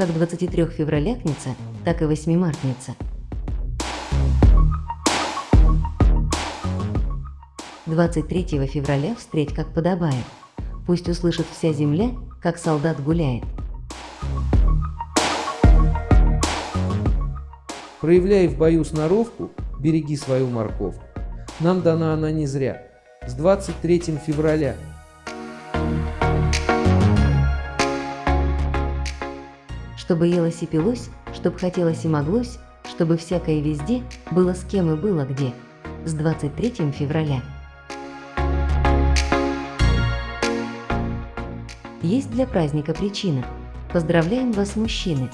как 23 февралякница, так и 8 мартница. 23 февраля встреть как подобает. Пусть услышит вся земля, как солдат гуляет. Проявляй в бою сноровку, береги свою морковку. Нам дана она не зря. С 23 февраля. Чтобы елось и пилось, чтоб хотелось и моглось, чтобы всякое везде было с кем и было где. С 23 февраля. Есть для праздника причина. Поздравляем вас, мужчины!